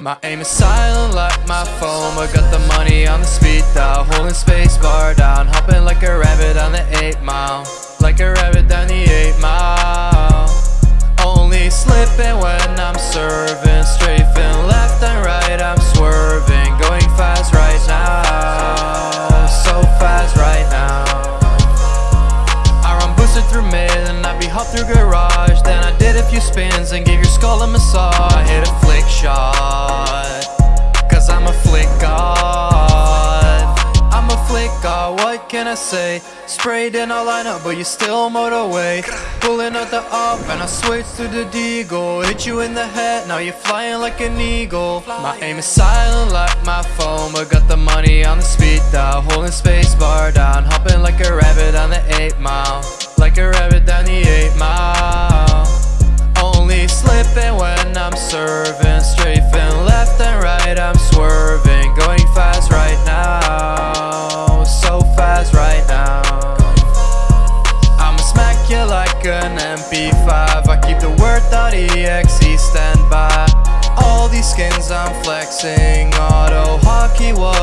My aim is silent like my phone But got the money on the speed dial. Holding space bar down Hopping like a rabbit on the 8 mile. Like a rabbit down the 8 mile. Only slipping when I'm serving. Strafing left and right I'm swerving. Going fast right now. So fast right now. I run boosted through mid And I be hop through garage. Then I did a few spins And gave your skull a massage what can I say? Sprayed in a lineup, but you still motorway Pulling out the AWP and I switch to the deagle. Hit you in the head, now you're flying like an eagle. My aim is silent like my phone But got the money on the speed dial. Holding space bar down Hopping like a rabbit on the 8 mile. Like a rabbit down the 8 mile. Only slipping when I'm serving like an MP5 I keep the word.exe standby All these skins I'm flexing. AutoHotkey testing